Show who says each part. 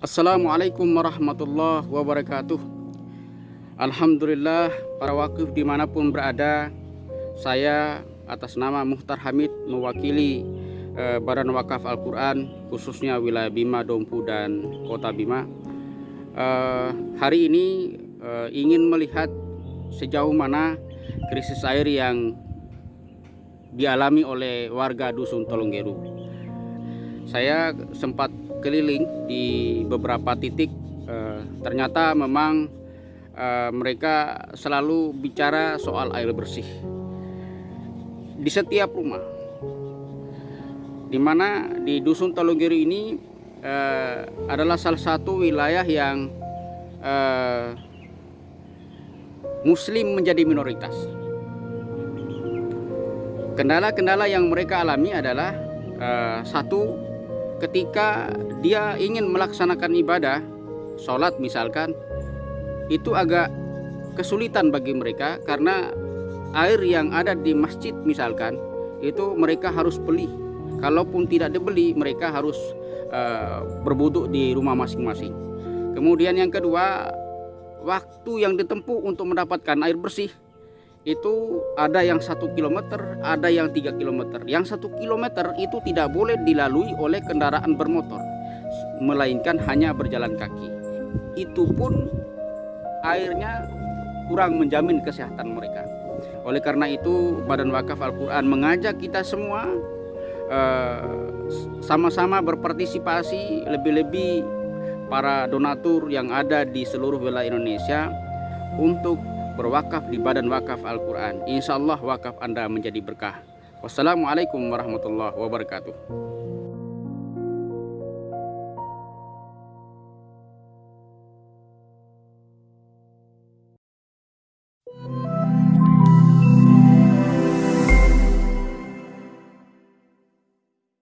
Speaker 1: Assalamualaikum warahmatullahi wabarakatuh. Alhamdulillah para wakif di mana pun berada Saya atas nama Muhtar Hamid mewakili eh, Badan Wakaf Al-Quran Khususnya wilayah Bima, Dompu, dan Kota Bima. Eh, Hari ini eh, ingin melihat sejauh mana krisis air yang dialami oleh warga Dusun Tolonggeru Saya sempat keliling di beberapa titik. Eh, ternyata memang eh, mereka selalu bicara soal air bersih di setiap rumah. Di mana di dusun Tolonggiru ini eh, adalah salah satu wilayah yang eh, muslim menjadi minoritas. Kendala-kendala yang mereka alami adalah eh, satu ketika dia ingin melaksanakan ibadah, sholat misalkan, itu agak kesulitan bagi mereka karena air yang ada di masjid misalkan, itu mereka harus beli. Kalaupun tidak dibeli, mereka harus uh, berbuduk di rumah masing-masing. Kemudian yang kedua, waktu yang ditempuh untuk mendapatkan air bersih itu ada yang satu kilometer, ada yang tiga kilometer. Yang satu kilometer itu tidak boleh dilalui oleh kendaraan bermotor, melainkan hanya berjalan kaki. Itu pun airnya kurang menjamin kesehatan mereka. Oleh karena itu, Badan Wakaf Al-Quran mengajak kita semua sama-sama uh, berpartisipasi, lebih-lebih para donatur yang ada di seluruh wilayah Indonesia untuk berwakaf di Badan Wakaf Al-Quran. Insya Allah wakaf Anda menjadi berkah. Wassalamualaikum warahmatullahi wabarakatuh.